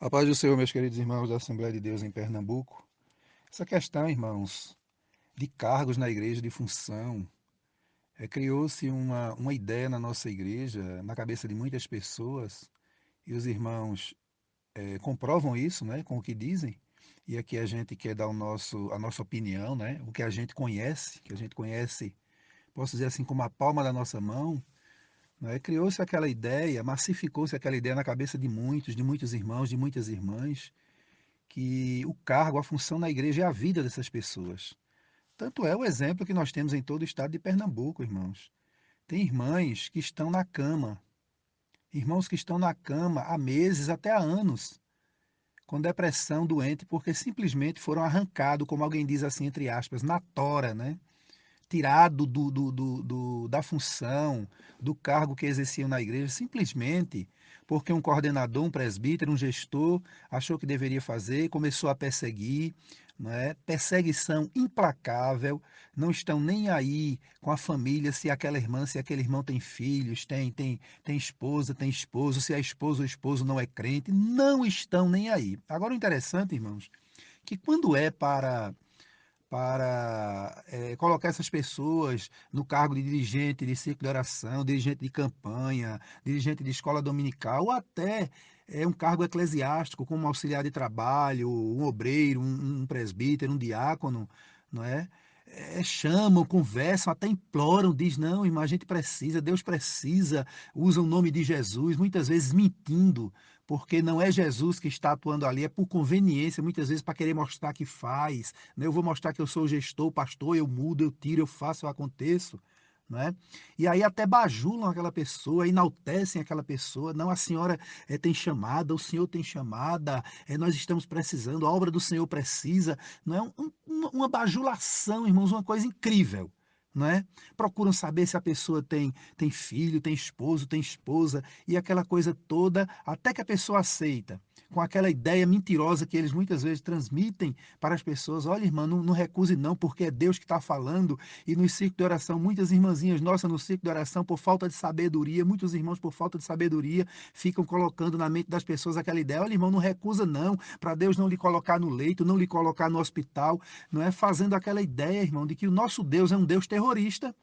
A paz do Senhor, meus queridos irmãos da Assembleia de Deus em Pernambuco. Essa questão, irmãos, de cargos na igreja, de função, é, criou-se uma, uma ideia na nossa igreja, na cabeça de muitas pessoas, e os irmãos é, comprovam isso né, com o que dizem, e aqui a gente quer dar o nosso, a nossa opinião, né, o que a gente conhece, que a gente conhece, posso dizer assim, como a palma da nossa mão, né? Criou-se aquela ideia, massificou-se aquela ideia na cabeça de muitos, de muitos irmãos, de muitas irmãs, que o cargo, a função na igreja é a vida dessas pessoas. Tanto é o exemplo que nós temos em todo o estado de Pernambuco, irmãos. Tem irmãs que estão na cama, irmãos que estão na cama há meses, até há anos, com depressão, doente, porque simplesmente foram arrancados, como alguém diz assim, entre aspas, na tora, né? Tirado do, do, do, do, da função, do cargo que exerciam na igreja, simplesmente porque um coordenador, um presbítero, um gestor achou que deveria fazer, começou a perseguir, é? perseguição implacável, não estão nem aí com a família, se aquela irmã, se aquele irmão tem filhos, tem, tem, tem esposa, tem esposo, se a esposa ou esposo não é crente, não estão nem aí. Agora o interessante, irmãos, que quando é para para é, colocar essas pessoas no cargo de dirigente de círculo de oração, dirigente de campanha, dirigente de escola dominical, ou até é, um cargo eclesiástico, como auxiliar de trabalho, um obreiro, um, um presbítero, um diácono, não é? É? chamam, conversam, até imploram, diz, não, irmão, a gente precisa, Deus precisa, usa o nome de Jesus, muitas vezes mentindo, porque não é Jesus que está atuando ali, é por conveniência, muitas vezes para querer mostrar que faz. Né? Eu vou mostrar que eu sou gestor, pastor, eu mudo, eu tiro, eu faço, eu aconteço. Né? E aí até bajulam aquela pessoa, enaltecem aquela pessoa. Não, a senhora é, tem chamada, o senhor tem chamada, é, nós estamos precisando, a obra do senhor precisa. Não é um, uma bajulação, irmãos, uma coisa incrível não é? Procuram saber se a pessoa tem, tem filho, tem esposo, tem esposa e aquela coisa toda, até que a pessoa aceita com aquela ideia mentirosa que eles muitas vezes transmitem para as pessoas. Olha, irmã, não, não recuse não, porque é Deus que está falando. E no ciclo de oração, muitas irmãzinhas nossas no ciclo de oração, por falta de sabedoria, muitos irmãos por falta de sabedoria, ficam colocando na mente das pessoas aquela ideia. Olha, irmão, não recusa não, para Deus não lhe colocar no leito, não lhe colocar no hospital. Não é fazendo aquela ideia, irmão, de que o nosso Deus é um Deus terrorista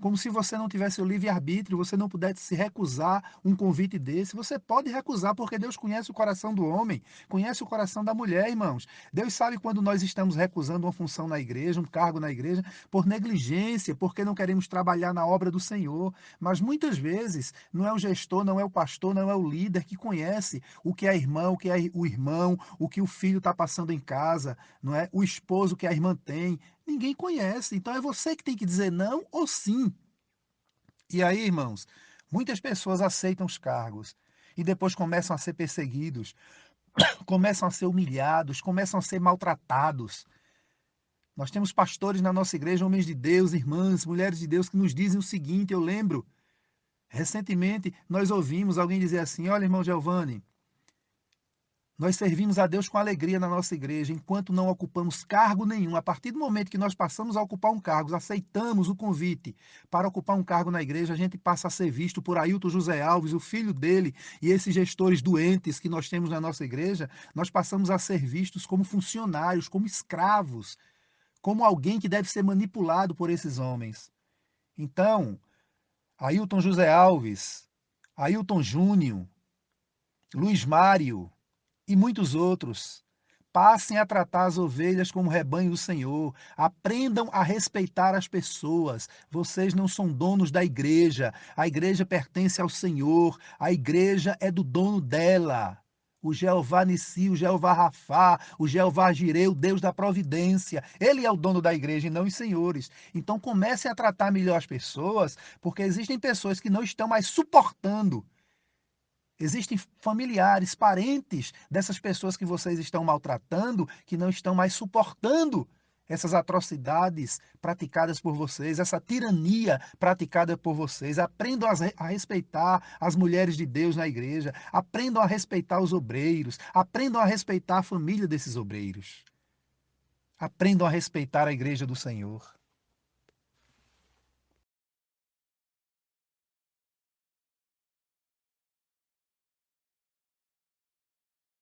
como se você não tivesse o livre-arbítrio, você não pudesse se recusar um convite desse. Você pode recusar, porque Deus conhece o coração do homem, conhece o coração da mulher, irmãos. Deus sabe quando nós estamos recusando uma função na igreja, um cargo na igreja, por negligência, porque não queremos trabalhar na obra do Senhor. Mas muitas vezes não é o gestor, não é o pastor, não é o líder que conhece o que é a irmã, o que é o irmão, o que o filho está passando em casa, não é? O esposo que a irmã tem. Ninguém conhece. Então é você que tem que dizer não ou sim. E aí, irmãos, muitas pessoas aceitam os cargos e depois começam a ser perseguidos, começam a ser humilhados, começam a ser maltratados. Nós temos pastores na nossa igreja, homens de Deus, irmãs, mulheres de Deus, que nos dizem o seguinte: eu lembro, recentemente nós ouvimos alguém dizer assim: olha, irmão Giovanni, nós servimos a Deus com alegria na nossa igreja, enquanto não ocupamos cargo nenhum. A partir do momento que nós passamos a ocupar um cargo, aceitamos o convite para ocupar um cargo na igreja, a gente passa a ser visto por Ailton José Alves, o filho dele, e esses gestores doentes que nós temos na nossa igreja, nós passamos a ser vistos como funcionários, como escravos, como alguém que deve ser manipulado por esses homens. Então, Ailton José Alves, Ailton Júnior, Luiz Mário, e muitos outros. Passem a tratar as ovelhas como rebanho do Senhor. Aprendam a respeitar as pessoas. Vocês não são donos da igreja. A igreja pertence ao Senhor. A igreja é do dono dela. O Jeová Nissi, o Jeová Rafá, o Jeová Jireu, o Deus da providência. Ele é o dono da igreja e não os senhores. Então comecem a tratar melhor as pessoas, porque existem pessoas que não estão mais suportando Existem familiares, parentes dessas pessoas que vocês estão maltratando, que não estão mais suportando essas atrocidades praticadas por vocês, essa tirania praticada por vocês. Aprendam a respeitar as mulheres de Deus na igreja, aprendam a respeitar os obreiros, aprendam a respeitar a família desses obreiros. Aprendam a respeitar a igreja do Senhor.